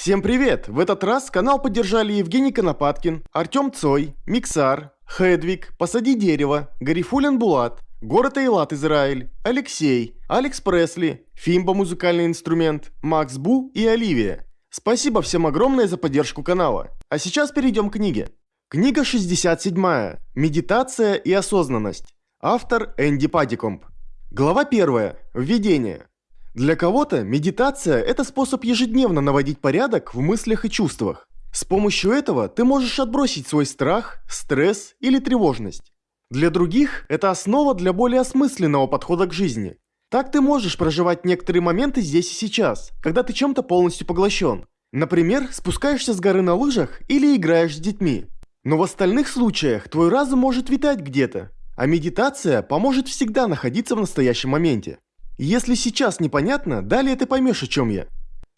Всем привет! В этот раз канал поддержали Евгений Конопаткин, Артем Цой, Миксар, Хедвиг, Посади дерево, Гарифулин Булат, Город Эйлат Израиль, Алексей, Алекс Пресли, Фимба музыкальный инструмент, Макс Бу и Оливия. Спасибо всем огромное за поддержку канала. А сейчас перейдем к книге. Книга 67. Медитация и осознанность. Автор Энди Падикомп. Глава 1. Введение. Для кого-то медитация – это способ ежедневно наводить порядок в мыслях и чувствах. С помощью этого ты можешь отбросить свой страх, стресс или тревожность. Для других это основа для более осмысленного подхода к жизни. Так ты можешь проживать некоторые моменты здесь и сейчас, когда ты чем-то полностью поглощен. Например, спускаешься с горы на лыжах или играешь с детьми. Но в остальных случаях твой разум может витать где-то, а медитация поможет всегда находиться в настоящем моменте. Если сейчас непонятно, далее ты поймешь, о чем я.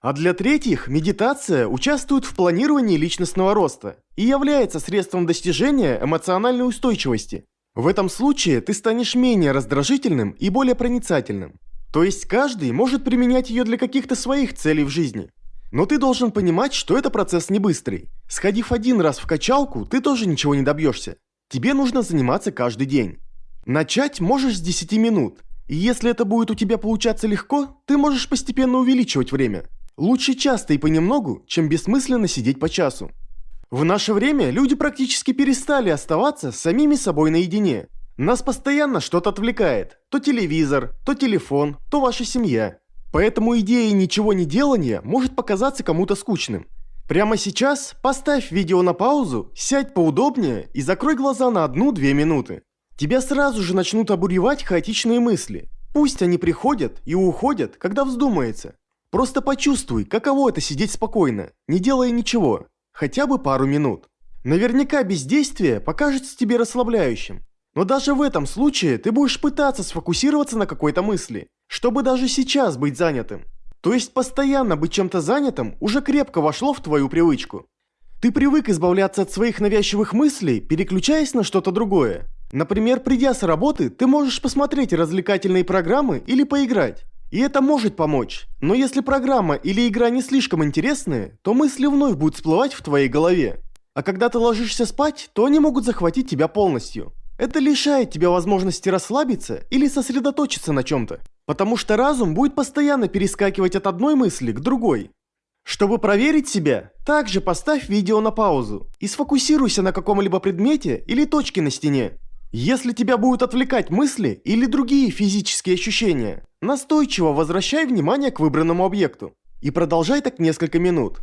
А для третьих, медитация участвует в планировании личностного роста и является средством достижения эмоциональной устойчивости. В этом случае ты станешь менее раздражительным и более проницательным. То есть каждый может применять ее для каких-то своих целей в жизни. Но ты должен понимать, что это процесс не быстрый. Сходив один раз в качалку, ты тоже ничего не добьешься. Тебе нужно заниматься каждый день. Начать можешь с 10 минут. Если это будет у тебя получаться легко, ты можешь постепенно увеличивать время. Лучше часто и понемногу, чем бессмысленно сидеть по часу. В наше время люди практически перестали оставаться самими собой наедине. Нас постоянно что-то отвлекает. То телевизор, то телефон, то ваша семья. Поэтому идея ничего не делания может показаться кому-то скучным. Прямо сейчас поставь видео на паузу, сядь поудобнее и закрой глаза на одну-две минуты. Тебя сразу же начнут обуревать хаотичные мысли. Пусть они приходят и уходят, когда вздумается. Просто почувствуй, каково это сидеть спокойно, не делая ничего, хотя бы пару минут. Наверняка бездействие покажется тебе расслабляющим. Но даже в этом случае ты будешь пытаться сфокусироваться на какой-то мысли, чтобы даже сейчас быть занятым. То есть постоянно быть чем-то занятым уже крепко вошло в твою привычку. Ты привык избавляться от своих навязчивых мыслей, переключаясь на что-то другое. Например, придя с работы, ты можешь посмотреть развлекательные программы или поиграть. И это может помочь, но если программа или игра не слишком интересные, то мысли вновь будут всплывать в твоей голове. А когда ты ложишься спать, то они могут захватить тебя полностью. Это лишает тебя возможности расслабиться или сосредоточиться на чем-то, потому что разум будет постоянно перескакивать от одной мысли к другой. Чтобы проверить себя, также поставь видео на паузу и сфокусируйся на каком-либо предмете или точке на стене. Если тебя будут отвлекать мысли или другие физические ощущения, настойчиво возвращай внимание к выбранному объекту и продолжай так несколько минут.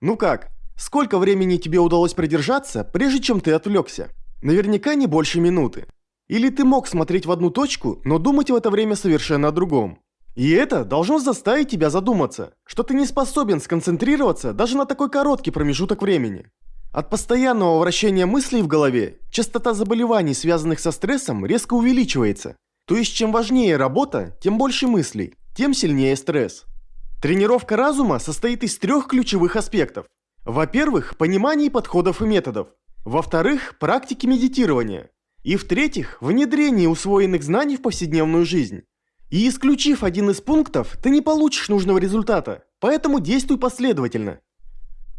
Ну как, сколько времени тебе удалось продержаться, прежде чем ты отвлекся? Наверняка не больше минуты. Или ты мог смотреть в одну точку, но думать в это время совершенно о другом. И это должно заставить тебя задуматься, что ты не способен сконцентрироваться даже на такой короткий промежуток времени. От постоянного вращения мыслей в голове частота заболеваний, связанных со стрессом, резко увеличивается. То есть чем важнее работа, тем больше мыслей, тем сильнее стресс. Тренировка разума состоит из трех ключевых аспектов. Во-первых, понимание подходов и методов. Во-вторых, практики медитирования. И в-третьих, внедрение усвоенных знаний в повседневную жизнь. И исключив один из пунктов, ты не получишь нужного результата, поэтому действуй последовательно.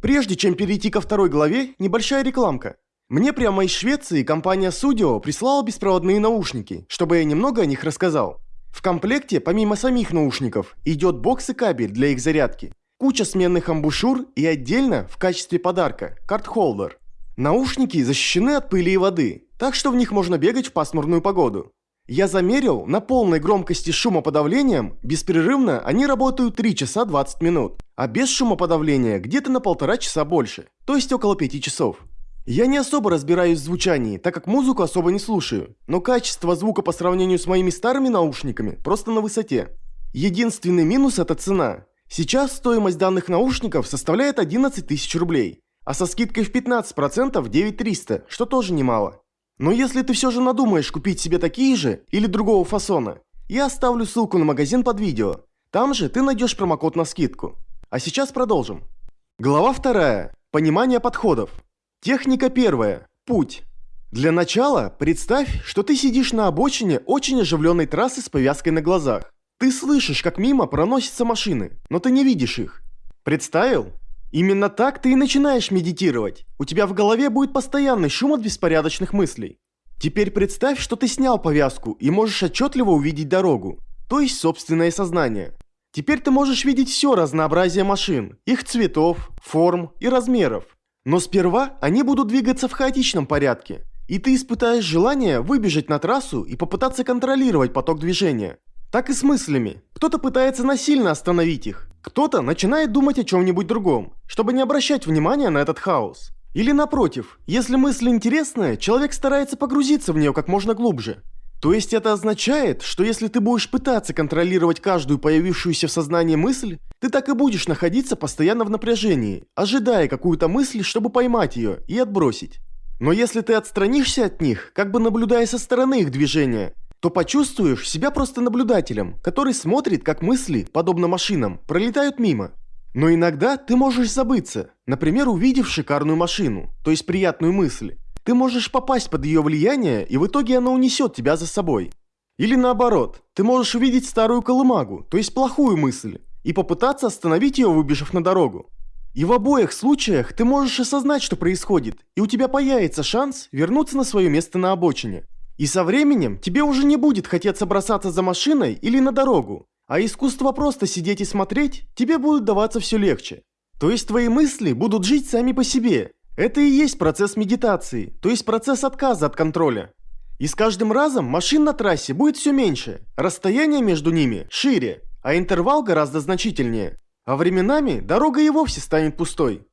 Прежде чем перейти ко второй главе, небольшая рекламка. Мне прямо из Швеции компания Sudio прислала беспроводные наушники, чтобы я немного о них рассказал. В комплекте, помимо самих наушников, идет бокс и кабель для их зарядки, куча сменных амбушюр и отдельно, в качестве подарка, карт-холдер. Наушники защищены от пыли и воды, так что в них можно бегать в пасмурную погоду. Я замерил, на полной громкости шумоподавлением, беспрерывно они работают 3 часа 20 минут, а без шумоподавления где-то на полтора часа больше, то есть около 5 часов. Я не особо разбираюсь в звучании, так как музыку особо не слушаю, но качество звука по сравнению с моими старыми наушниками просто на высоте. Единственный минус это цена. Сейчас стоимость данных наушников составляет 11 тысяч рублей, а со скидкой в 15% 9300, что тоже немало. Но если ты все же надумаешь купить себе такие же или другого фасона, я оставлю ссылку на магазин под видео. Там же ты найдешь промокод на скидку. А сейчас продолжим. Глава вторая. Понимание подходов. Техника первая. Путь. Для начала представь, что ты сидишь на обочине очень оживленной трассы с повязкой на глазах. Ты слышишь, как мимо проносятся машины, но ты не видишь их. Представил? Именно так ты и начинаешь медитировать. У тебя в голове будет постоянный шум от беспорядочных мыслей. Теперь представь, что ты снял повязку и можешь отчетливо увидеть дорогу, то есть собственное сознание. Теперь ты можешь видеть все разнообразие машин, их цветов, форм и размеров. Но сперва они будут двигаться в хаотичном порядке, и ты испытаешь желание выбежать на трассу и попытаться контролировать поток движения. Так и с мыслями. Кто-то пытается насильно остановить их, кто-то начинает думать о чем-нибудь другом, чтобы не обращать внимания на этот хаос. Или напротив, если мысль интересная, человек старается погрузиться в нее как можно глубже. То есть это означает, что если ты будешь пытаться контролировать каждую появившуюся в сознании мысль, ты так и будешь находиться постоянно в напряжении, ожидая какую-то мысль, чтобы поймать ее и отбросить. Но если ты отстранишься от них, как бы наблюдая со стороны их движения, то почувствуешь себя просто наблюдателем, который смотрит, как мысли, подобно машинам, пролетают мимо. Но иногда ты можешь забыться, например, увидев шикарную машину, то есть приятную мысль, ты можешь попасть под ее влияние, и в итоге она унесет тебя за собой. Или наоборот, ты можешь увидеть старую колымагу, то есть плохую мысль, и попытаться остановить ее, выбежав на дорогу. И в обоих случаях ты можешь осознать, что происходит, и у тебя появится шанс вернуться на свое место на обочине. И со временем тебе уже не будет хотеться бросаться за машиной или на дорогу, а искусство просто сидеть и смотреть тебе будет даваться все легче. То есть твои мысли будут жить сами по себе, это и есть процесс медитации, то есть процесс отказа от контроля. И с каждым разом машин на трассе будет все меньше, расстояние между ними шире, а интервал гораздо значительнее. А временами дорога и вовсе станет пустой.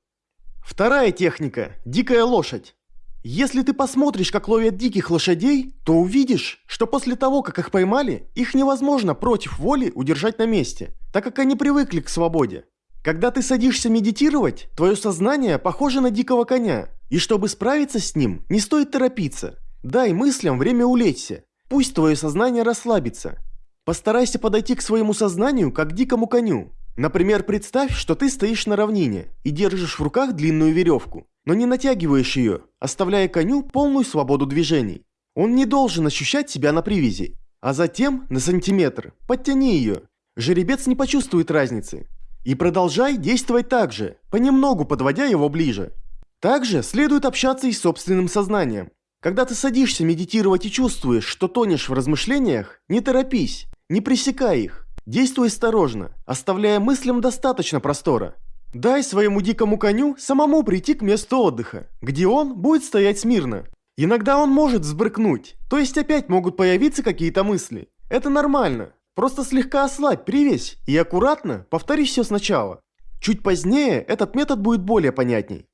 Вторая техника – дикая лошадь. Если ты посмотришь, как ловят диких лошадей, то увидишь, что после того, как их поймали, их невозможно против воли удержать на месте, так как они привыкли к свободе. Когда ты садишься медитировать, твое сознание похоже на дикого коня. И чтобы справиться с ним, не стоит торопиться. Дай мыслям время улечься. Пусть твое сознание расслабится. Постарайся подойти к своему сознанию, как к дикому коню. Например, представь, что ты стоишь на равнине и держишь в руках длинную веревку, но не натягиваешь ее, оставляя коню полную свободу движений. Он не должен ощущать себя на привязи. А затем, на сантиметр, подтяни ее. Жеребец не почувствует разницы. И продолжай действовать так же, понемногу подводя его ближе. Также следует общаться и с собственным сознанием. Когда ты садишься медитировать и чувствуешь, что тонешь в размышлениях, не торопись, не пресекай их. Действуй осторожно, оставляя мыслям достаточно простора. Дай своему дикому коню самому прийти к месту отдыха, где он будет стоять смирно. Иногда он может взбрыкнуть, то есть опять могут появиться какие-то мысли. Это нормально, Просто слегка ослабь привязь и аккуратно повтори все сначала. Чуть позднее этот метод будет более понятней.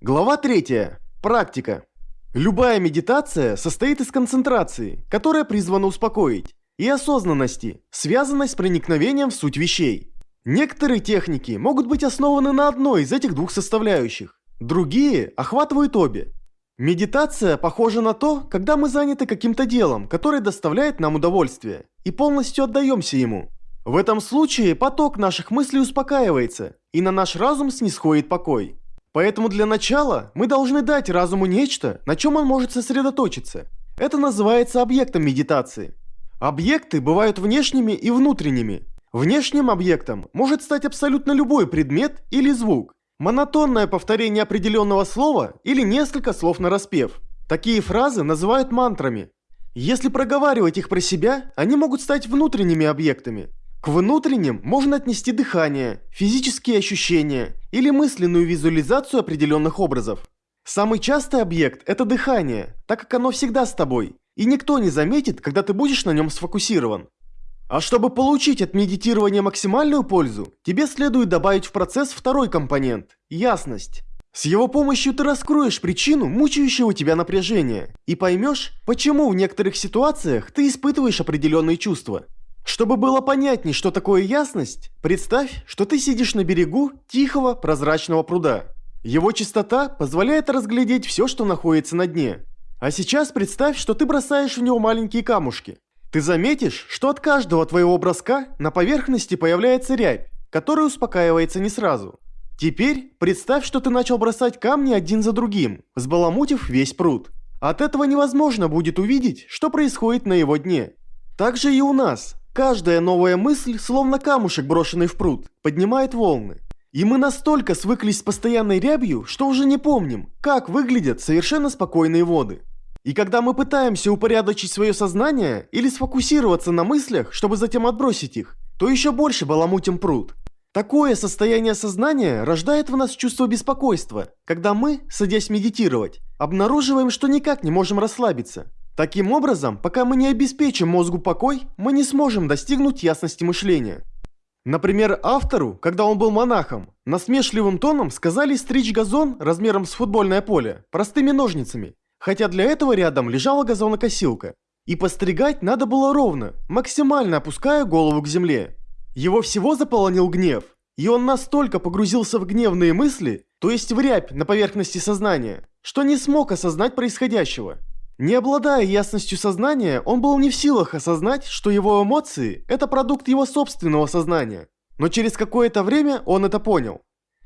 Глава 3. Практика. Любая медитация состоит из концентрации, которая призвана успокоить, и осознанности, связанной с проникновением в суть вещей. Некоторые техники могут быть основаны на одной из этих двух составляющих, другие охватывают обе. Медитация похожа на то, когда мы заняты каким-то делом, которое доставляет нам удовольствие, и полностью отдаемся ему. В этом случае поток наших мыслей успокаивается, и на наш разум снисходит покой. Поэтому для начала мы должны дать разуму нечто, на чем он может сосредоточиться. Это называется объектом медитации. Объекты бывают внешними и внутренними. Внешним объектом может стать абсолютно любой предмет или звук, Монотонное повторение определенного слова или несколько слов на распев. Такие фразы называют мантрами. Если проговаривать их про себя, они могут стать внутренними объектами. К внутренним можно отнести дыхание, физические ощущения или мысленную визуализацию определенных образов. Самый частый объект – это дыхание, так как оно всегда с тобой, и никто не заметит, когда ты будешь на нем сфокусирован. А чтобы получить от медитирования максимальную пользу, тебе следует добавить в процесс второй компонент – ясность. С его помощью ты раскроешь причину мучающего тебя напряжения и поймешь, почему в некоторых ситуациях ты испытываешь определенные чувства. Чтобы было понятней, что такое ясность, представь, что ты сидишь на берегу тихого прозрачного пруда. Его чистота позволяет разглядеть все, что находится на дне. А сейчас представь, что ты бросаешь в него маленькие камушки. Ты заметишь, что от каждого твоего броска на поверхности появляется рябь, которая успокаивается не сразу. Теперь представь, что ты начал бросать камни один за другим, взбаламутив весь пруд. От этого невозможно будет увидеть, что происходит на его дне. Так же и у нас. Каждая новая мысль, словно камушек, брошенный в пруд, поднимает волны. И мы настолько свыклись с постоянной рябью, что уже не помним, как выглядят совершенно спокойные воды. И когда мы пытаемся упорядочить свое сознание или сфокусироваться на мыслях, чтобы затем отбросить их, то еще больше баламутим пруд. Такое состояние сознания рождает в нас чувство беспокойства, когда мы, садясь медитировать, обнаруживаем, что никак не можем расслабиться. Таким образом, пока мы не обеспечим мозгу покой, мы не сможем достигнуть ясности мышления. Например, автору, когда он был монахом, насмешливым тоном сказали стричь газон размером с футбольное поле простыми ножницами, хотя для этого рядом лежала газонокосилка. И постригать надо было ровно, максимально опуская голову к земле. Его всего заполонил гнев, и он настолько погрузился в гневные мысли, то есть в рябь на поверхности сознания, что не смог осознать происходящего. Не обладая ясностью сознания, он был не в силах осознать, что его эмоции – это продукт его собственного сознания. Но через какое-то время он это понял.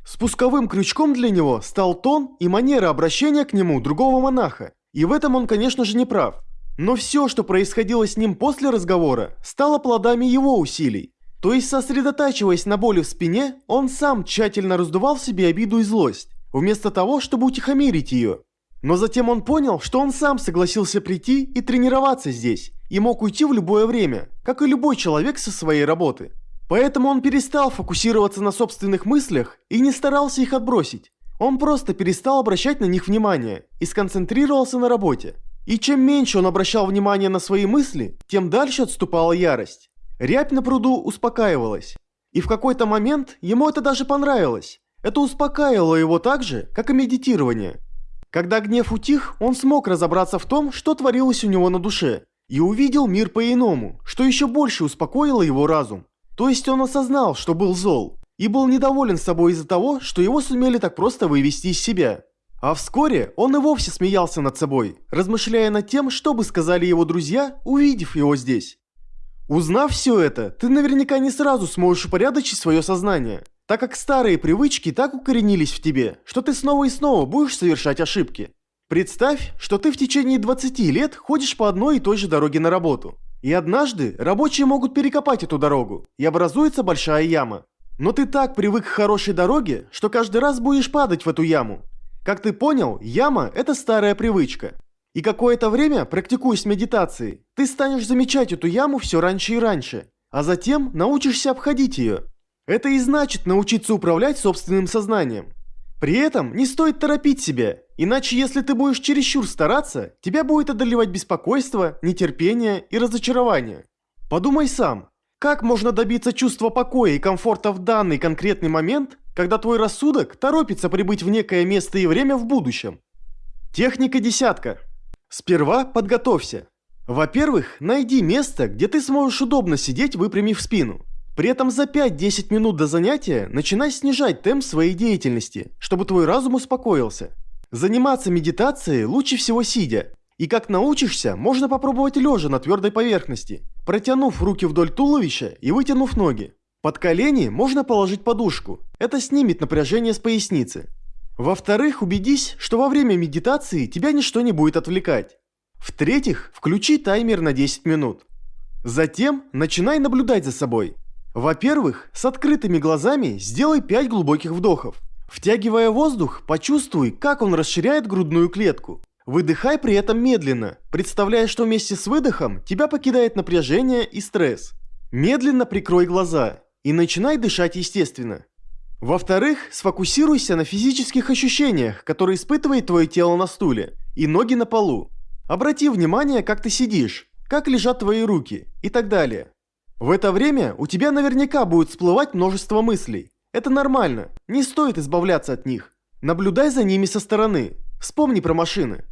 Спусковым крючком для него стал тон и манера обращения к нему другого монаха. И в этом он, конечно же, не прав. Но все, что происходило с ним после разговора, стало плодами его усилий. То есть, сосредотачиваясь на боли в спине, он сам тщательно раздувал в себе обиду и злость, вместо того, чтобы утихомирить ее. Но затем он понял, что он сам согласился прийти и тренироваться здесь, и мог уйти в любое время, как и любой человек со своей работы. Поэтому он перестал фокусироваться на собственных мыслях и не старался их отбросить. Он просто перестал обращать на них внимание и сконцентрировался на работе. И чем меньше он обращал внимание на свои мысли, тем дальше отступала ярость. Рябь на пруду успокаивалась. И в какой-то момент ему это даже понравилось. Это успокаивало его так же, как и медитирование. Когда гнев утих, он смог разобраться в том, что творилось у него на душе, и увидел мир по-иному, что еще больше успокоило его разум. То есть он осознал, что был зол, и был недоволен собой из-за того, что его сумели так просто вывести из себя. А вскоре он и вовсе смеялся над собой, размышляя над тем, что бы сказали его друзья, увидев его здесь. Узнав все это, ты наверняка не сразу сможешь упорядочить свое сознание, так как старые привычки так укоренились в тебе, что ты снова и снова будешь совершать ошибки. Представь, что ты в течение 20 лет ходишь по одной и той же дороге на работу. И однажды рабочие могут перекопать эту дорогу, и образуется большая яма. Но ты так привык к хорошей дороге, что каждый раз будешь падать в эту яму. Как ты понял, яма – это старая привычка. И какое-то время, практикуясь медитацией, ты станешь замечать эту яму все раньше и раньше, а затем научишься обходить ее. Это и значит научиться управлять собственным сознанием. При этом не стоит торопить себя, иначе если ты будешь чересчур стараться, тебя будет одолевать беспокойство, нетерпение и разочарование. Подумай сам, как можно добиться чувства покоя и комфорта в данный конкретный момент, когда твой рассудок торопится прибыть в некое место и время в будущем? Техника десятка. Сперва подготовься. Во-первых, найди место, где ты сможешь удобно сидеть, выпрямив спину. При этом за 5-10 минут до занятия начинай снижать темп своей деятельности, чтобы твой разум успокоился. Заниматься медитацией лучше всего сидя. И как научишься, можно попробовать лежа на твердой поверхности, протянув руки вдоль туловища и вытянув ноги. Под колени можно положить подушку, это снимет напряжение с поясницы. Во-вторых, убедись, что во время медитации тебя ничто не будет отвлекать. В-третьих, включи таймер на 10 минут. Затем начинай наблюдать за собой. Во-первых, с открытыми глазами сделай 5 глубоких вдохов. Втягивая воздух, почувствуй, как он расширяет грудную клетку. Выдыхай при этом медленно, представляя, что вместе с выдохом тебя покидает напряжение и стресс. Медленно прикрой глаза и начинай дышать естественно. Во-вторых, сфокусируйся на физических ощущениях, которые испытывает твое тело на стуле, и ноги на полу. Обрати внимание, как ты сидишь, как лежат твои руки и так далее. В это время у тебя наверняка будет всплывать множество мыслей. Это нормально, не стоит избавляться от них. Наблюдай за ними со стороны, вспомни про машины.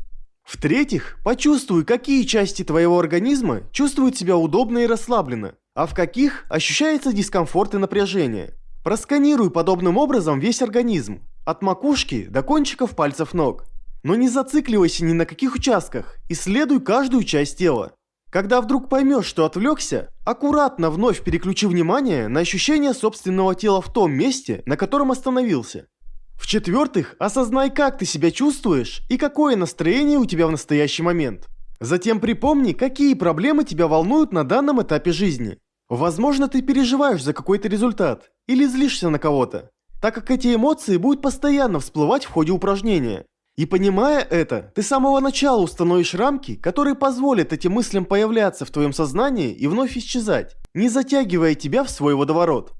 В-третьих, почувствуй, какие части твоего организма чувствуют себя удобно и расслабленно, а в каких ощущается дискомфорт и напряжение. Просканируй подобным образом весь организм, от макушки до кончиков пальцев ног. Но не зацикливайся ни на каких участках, исследуй каждую часть тела. Когда вдруг поймешь, что отвлекся, аккуратно вновь переключи внимание на ощущение собственного тела в том месте, на котором остановился. В-четвертых, осознай, как ты себя чувствуешь и какое настроение у тебя в настоящий момент. Затем припомни, какие проблемы тебя волнуют на данном этапе жизни. Возможно, ты переживаешь за какой-то результат или злишься на кого-то. так как эти эмоции будут постоянно всплывать в ходе упражнения. И понимая это, ты с самого начала установишь рамки, которые позволят этим мыслям появляться в твоем сознании и вновь исчезать, не затягивая тебя в свой водоворот.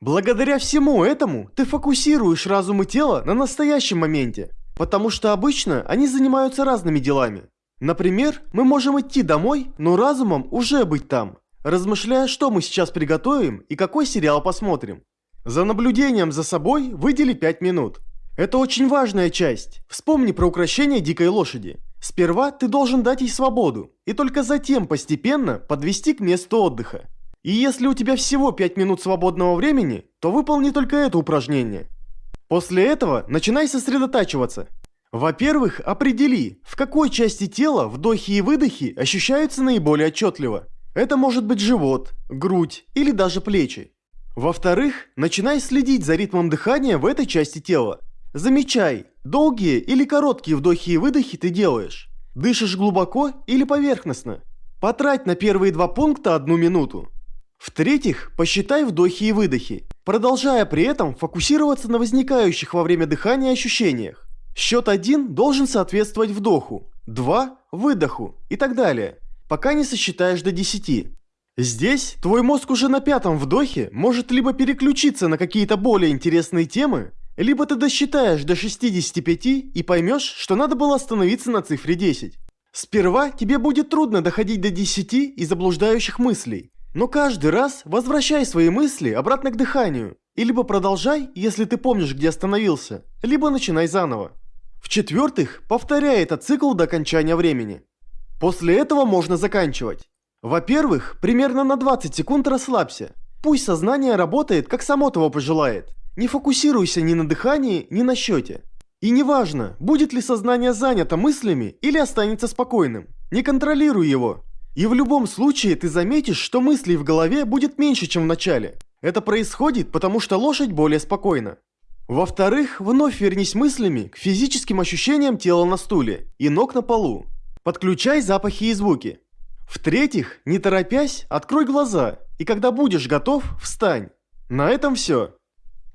Благодаря всему этому ты фокусируешь разум и тело на настоящем моменте, потому что обычно они занимаются разными делами. Например, мы можем идти домой, но разумом уже быть там, размышляя, что мы сейчас приготовим и какой сериал посмотрим. За наблюдением за собой выдели 5 минут. Это очень важная часть. Вспомни про украшение дикой лошади. Сперва ты должен дать ей свободу, и только затем постепенно подвести к месту отдыха. И если у тебя всего 5 минут свободного времени, то выполни только это упражнение. После этого начинай сосредотачиваться. Во-первых, определи, в какой части тела вдохи и выдохи ощущаются наиболее отчетливо. Это может быть живот, грудь или даже плечи. Во-вторых, начинай следить за ритмом дыхания в этой части тела. Замечай, долгие или короткие вдохи и выдохи ты делаешь. Дышишь глубоко или поверхностно. Потрать на первые два пункта одну минуту. В-третьих, посчитай вдохи и выдохи, продолжая при этом фокусироваться на возникающих во время дыхания ощущениях. Счет 1 должен соответствовать вдоху, 2 – выдоху и так далее, пока не сосчитаешь до 10. Здесь твой мозг уже на пятом вдохе может либо переключиться на какие-то более интересные темы, либо ты досчитаешь до 65 и поймешь, что надо было остановиться на цифре 10. Сперва тебе будет трудно доходить до 10 из заблуждающих мыслей, но каждый раз возвращай свои мысли обратно к дыханию, и либо продолжай, если ты помнишь, где остановился, либо начинай заново. В-четвертых, повторяй этот цикл до окончания времени. После этого можно заканчивать. Во-первых, примерно на 20 секунд расслабься. Пусть сознание работает, как само того пожелает. Не фокусируйся ни на дыхании, ни на счете. И неважно, будет ли сознание занято мыслями или останется спокойным. Не контролируй его. И в любом случае ты заметишь, что мыслей в голове будет меньше, чем в начале. Это происходит, потому что лошадь более спокойна. Во-вторых, вновь вернись мыслями к физическим ощущениям тела на стуле и ног на полу. Подключай запахи и звуки. В-третьих, не торопясь, открой глаза, и когда будешь готов, встань. На этом все.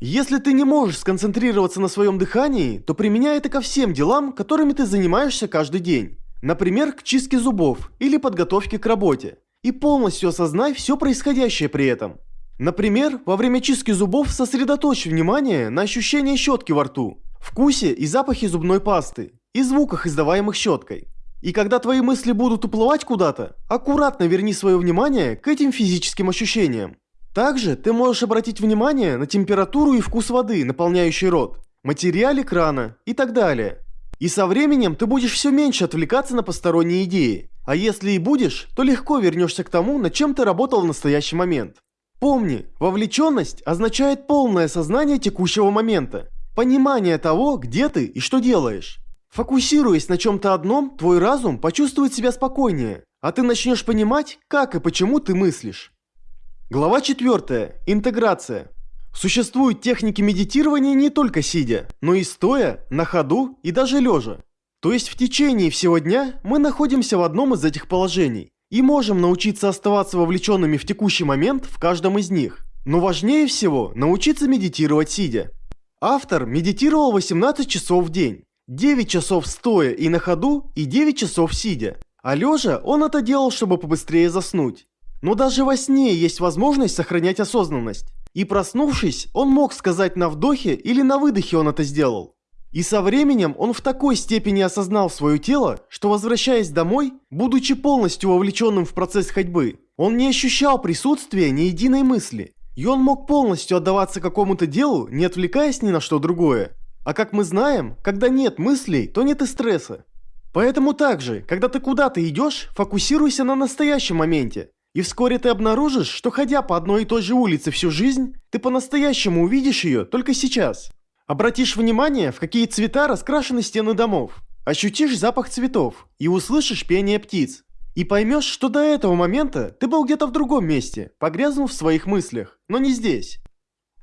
Если ты не можешь сконцентрироваться на своем дыхании, то применяй это ко всем делам, которыми ты занимаешься каждый день. Например, к чистке зубов или подготовке к работе. И полностью осознай все происходящее при этом. Например, во время чистки зубов сосредоточь внимание на ощущении щетки во рту, вкусе и запахе зубной пасты и звуках, издаваемых щеткой. И когда твои мысли будут уплывать куда-то, аккуратно верни свое внимание к этим физическим ощущениям. Также ты можешь обратить внимание на температуру и вкус воды, наполняющий рот, материале крана и так далее. И со временем ты будешь все меньше отвлекаться на посторонние идеи. А если и будешь, то легко вернешься к тому, над чем ты работал в настоящий момент. Помни, вовлеченность означает полное сознание текущего момента, понимание того, где ты и что делаешь. Фокусируясь на чем-то одном, твой разум почувствует себя спокойнее, а ты начнешь понимать, как и почему ты мыслишь. Глава 4. Интеграция. Существуют техники медитирования не только сидя, но и стоя, на ходу и даже лежа. То есть в течение всего дня мы находимся в одном из этих положений и можем научиться оставаться вовлеченными в текущий момент в каждом из них. Но важнее всего научиться медитировать сидя. Автор медитировал 18 часов в день, 9 часов стоя и на ходу и 9 часов сидя. А лежа он это делал, чтобы побыстрее заснуть. Но даже во сне есть возможность сохранять осознанность. И проснувшись, он мог сказать на вдохе или на выдохе он это сделал. И со временем он в такой степени осознал свое тело, что возвращаясь домой, будучи полностью вовлеченным в процесс ходьбы, он не ощущал присутствия ни единой мысли. И он мог полностью отдаваться какому-то делу, не отвлекаясь ни на что другое. А как мы знаем, когда нет мыслей, то нет и стресса. Поэтому также, когда ты куда-то идешь, фокусируйся на настоящем моменте. И вскоре ты обнаружишь, что ходя по одной и той же улице всю жизнь, ты по-настоящему увидишь ее только сейчас. Обратишь внимание, в какие цвета раскрашены стены домов. Ощутишь запах цветов и услышишь пение птиц. И поймешь, что до этого момента ты был где-то в другом месте, погрязнув в своих мыслях, но не здесь.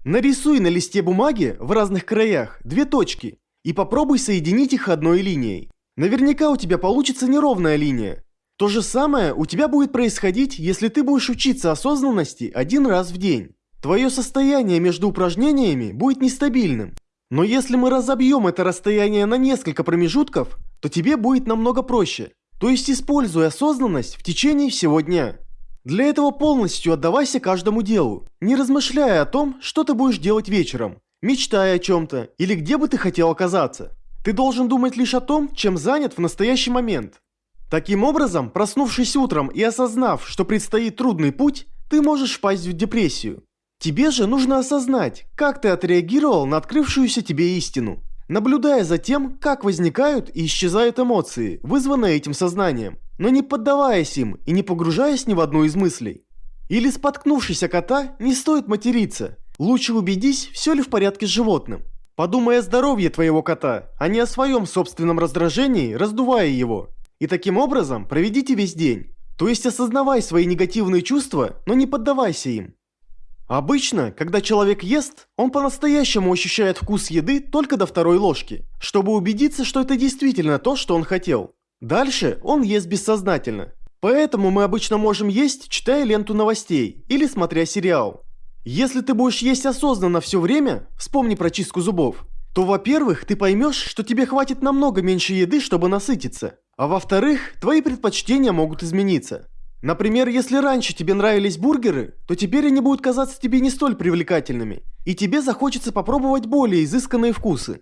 Нарисуй на листе бумаги в разных краях две точки и попробуй соединить их одной линией. Наверняка у тебя получится неровная линия, то же самое у тебя будет происходить, если ты будешь учиться осознанности один раз в день. Твое состояние между упражнениями будет нестабильным. Но если мы разобьем это расстояние на несколько промежутков, то тебе будет намного проще. То есть используй осознанность в течение всего дня. Для этого полностью отдавайся каждому делу, не размышляя о том, что ты будешь делать вечером, мечтая о чем-то или где бы ты хотел оказаться. Ты должен думать лишь о том, чем занят в настоящий момент. Таким образом, проснувшись утром и осознав, что предстоит трудный путь, ты можешь впасть в депрессию. Тебе же нужно осознать, как ты отреагировал на открывшуюся тебе истину, наблюдая за тем, как возникают и исчезают эмоции, вызванные этим сознанием, но не поддаваясь им и не погружаясь ни в одну из мыслей. Или споткнувшись о кота, не стоит материться. Лучше убедись, все ли в порядке с животным. Подумай о здоровье твоего кота, а не о своем собственном раздражении, раздувая его. И таким образом проведите весь день. То есть осознавай свои негативные чувства, но не поддавайся им. Обычно, когда человек ест, он по-настоящему ощущает вкус еды только до второй ложки, чтобы убедиться, что это действительно то, что он хотел. Дальше он ест бессознательно. Поэтому мы обычно можем есть, читая ленту новостей или смотря сериал. Если ты будешь есть осознанно все время, вспомни про чистку зубов, то, во-первых, ты поймешь, что тебе хватит намного меньше еды, чтобы насытиться. А во-вторых, твои предпочтения могут измениться. Например, если раньше тебе нравились бургеры, то теперь они будут казаться тебе не столь привлекательными, и тебе захочется попробовать более изысканные вкусы.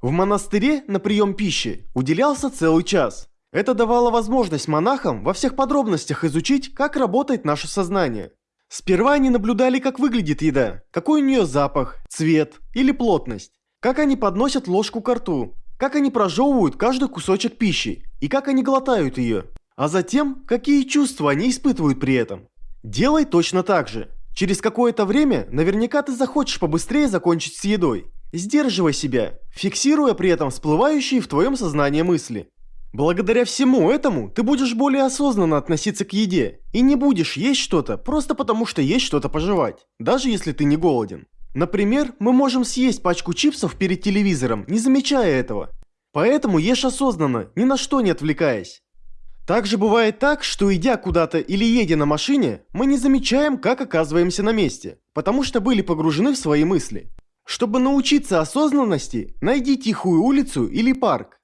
В монастыре на прием пищи уделялся целый час. Это давало возможность монахам во всех подробностях изучить, как работает наше сознание. Сперва они наблюдали, как выглядит еда, какой у нее запах, цвет или плотность, как они подносят ложку к рту, как они прожевывают каждый кусочек пищи и как они глотают ее, а затем, какие чувства они испытывают при этом. Делай точно так же. Через какое-то время наверняка ты захочешь побыстрее закончить с едой. Сдерживай себя, фиксируя при этом всплывающие в твоем сознании мысли. Благодаря всему этому ты будешь более осознанно относиться к еде и не будешь есть что-то просто потому, что есть что-то пожевать, даже если ты не голоден. Например, мы можем съесть пачку чипсов перед телевизором, не замечая этого. Поэтому ешь осознанно, ни на что не отвлекаясь. Также бывает так, что идя куда-то или едя на машине, мы не замечаем, как оказываемся на месте, потому что были погружены в свои мысли. Чтобы научиться осознанности, найди тихую улицу или парк,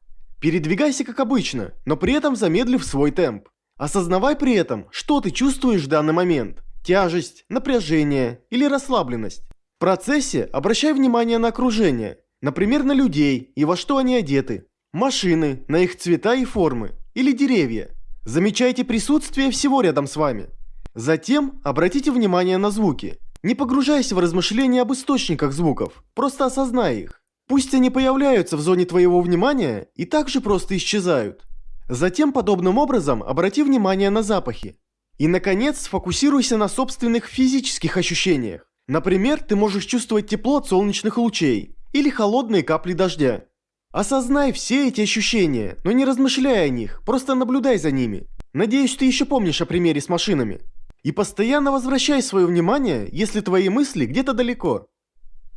Передвигайся как обычно, но при этом замедлив свой темп. Осознавай при этом, что ты чувствуешь в данный момент. Тяжесть, напряжение или расслабленность. В процессе обращай внимание на окружение, например, на людей и во что они одеты. Машины, на их цвета и формы. Или деревья. Замечайте присутствие всего рядом с вами. Затем обратите внимание на звуки. Не погружайся в размышления об источниках звуков, просто осознай их. Пусть они появляются в зоне твоего внимания и также просто исчезают. Затем подобным образом обрати внимание на запахи. И, наконец, сфокусируйся на собственных физических ощущениях. Например, ты можешь чувствовать тепло от солнечных лучей или холодные капли дождя. Осознай все эти ощущения, но не размышляй о них, просто наблюдай за ними. Надеюсь, ты еще помнишь о примере с машинами. И постоянно возвращай свое внимание, если твои мысли где-то далеко.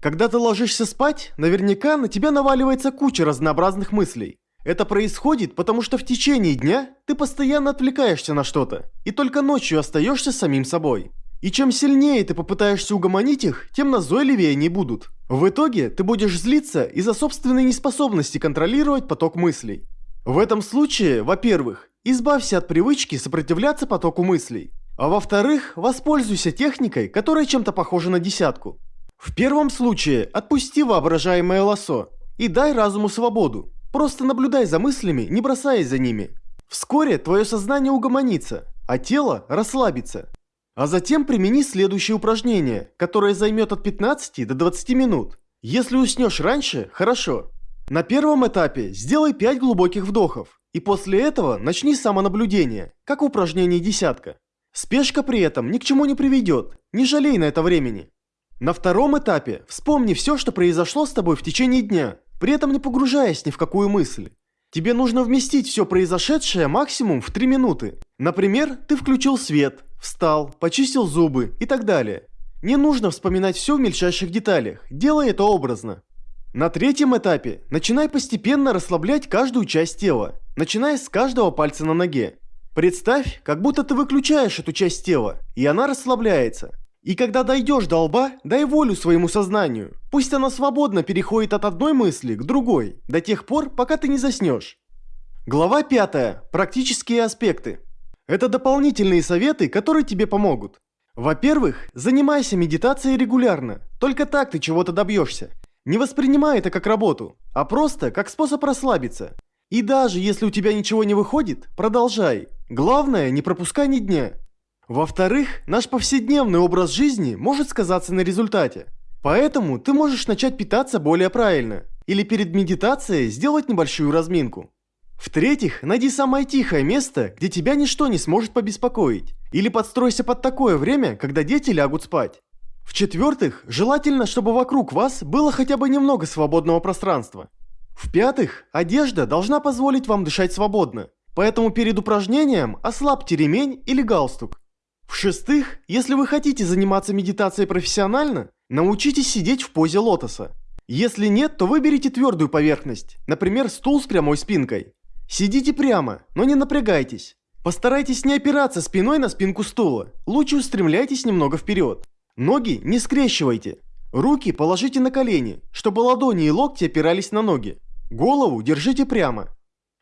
Когда ты ложишься спать, наверняка на тебя наваливается куча разнообразных мыслей. Это происходит, потому что в течение дня ты постоянно отвлекаешься на что-то, и только ночью остаешься самим собой. И чем сильнее ты попытаешься угомонить их, тем назойливее они будут. В итоге ты будешь злиться из-за собственной неспособности контролировать поток мыслей. В этом случае, во-первых, избавься от привычки сопротивляться потоку мыслей. А во-вторых, воспользуйся техникой, которая чем-то похожа на десятку. В первом случае отпусти воображаемое лосо и дай разуму свободу. Просто наблюдай за мыслями, не бросаясь за ними. Вскоре твое сознание угомонится, а тело расслабится. А затем примени следующее упражнение, которое займет от 15 до 20 минут. Если уснешь раньше, хорошо. На первом этапе сделай 5 глубоких вдохов, и после этого начни самонаблюдение, как в упражнении десятка. Спешка при этом ни к чему не приведет, не жалей на это времени. На втором этапе вспомни все, что произошло с тобой в течение дня, при этом не погружаясь ни в какую мысль. Тебе нужно вместить все произошедшее максимум в 3 минуты. Например, ты включил свет, встал, почистил зубы и так далее. Не нужно вспоминать все в мельчайших деталях, делай это образно. На третьем этапе начинай постепенно расслаблять каждую часть тела, начиная с каждого пальца на ноге. Представь, как будто ты выключаешь эту часть тела, и она расслабляется. И когда дойдешь до лба, дай волю своему сознанию. Пусть оно свободно переходит от одной мысли к другой, до тех пор, пока ты не заснешь. Глава 5. Практические аспекты. Это дополнительные советы, которые тебе помогут. Во-первых, занимайся медитацией регулярно. Только так ты чего-то добьешься. Не воспринимай это как работу, а просто как способ расслабиться. И даже если у тебя ничего не выходит, продолжай. Главное, не пропускай ни дня. Во-вторых, наш повседневный образ жизни может сказаться на результате. Поэтому ты можешь начать питаться более правильно. Или перед медитацией сделать небольшую разминку. В-третьих, найди самое тихое место, где тебя ничто не сможет побеспокоить. Или подстройся под такое время, когда дети лягут спать. В-четвертых, желательно, чтобы вокруг вас было хотя бы немного свободного пространства. В-пятых, одежда должна позволить вам дышать свободно. Поэтому перед упражнением ослабьте ремень или галстук. В-шестых, если вы хотите заниматься медитацией профессионально, научитесь сидеть в позе лотоса. Если нет, то выберите твердую поверхность, например, стул с прямой спинкой. Сидите прямо, но не напрягайтесь. Постарайтесь не опираться спиной на спинку стула, лучше устремляйтесь немного вперед. Ноги не скрещивайте. Руки положите на колени, чтобы ладони и локти опирались на ноги. Голову держите прямо.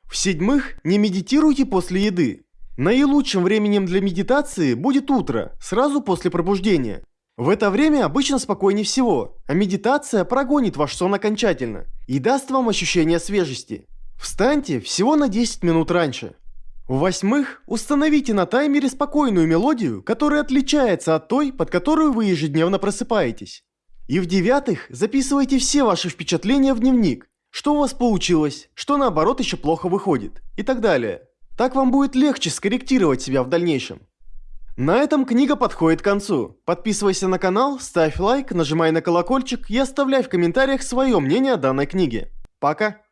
В-седьмых, не медитируйте после еды. Наилучшим временем для медитации будет утро, сразу после пробуждения. В это время обычно спокойнее всего, а медитация прогонит ваш сон окончательно и даст вам ощущение свежести. Встаньте всего на 10 минут раньше. В-восьмых, установите на таймере спокойную мелодию, которая отличается от той, под которую вы ежедневно просыпаетесь. И в-девятых, записывайте все ваши впечатления в дневник. Что у вас получилось, что наоборот еще плохо выходит и так далее. Так вам будет легче скорректировать себя в дальнейшем. На этом книга подходит к концу. Подписывайся на канал, ставь лайк, нажимай на колокольчик и оставляй в комментариях свое мнение о данной книге. Пока!